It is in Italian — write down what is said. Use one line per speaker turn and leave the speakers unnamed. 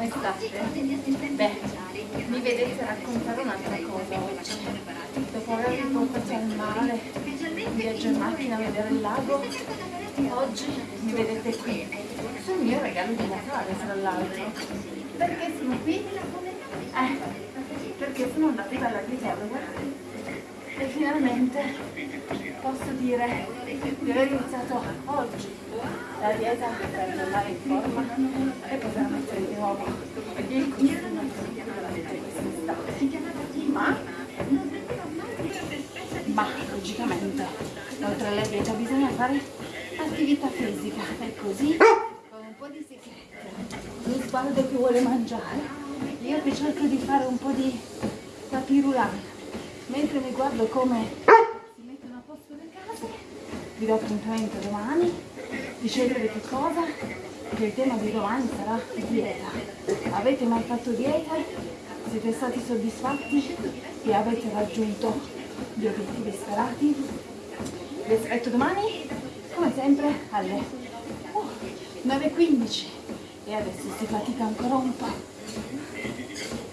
come state? Beh, mi vedete raccontare un'altra cosa oggi. Dopo avervi portato al mare, in viaggio in macchina a vedere il lago, oggi mi vedete qui, sul mio regalo di Natale tra l'altro. Perché sono qui? Eh, perché sono andata dalla dietologa e finalmente posso dire di aver iniziato oggi la dieta per tornare in forma e poter quest'estate. Ma, logicamente oltre alla dieta bisogna fare attività fisica. E così con un po' di secchetta, lo sguardo che vuole mangiare, io che cerco di fare un po' di tapirulana mentre mi guardo come si mettono a posto le case vi do appuntamento domani di scegliere che cosa che il tema di domani sarà dieta avete mai fatto dieta? siete stati soddisfatti e avete raggiunto gli obiettivi sperati? vi aspetto domani come sempre alle uh, 9.15 e adesso si fatica ancora un po'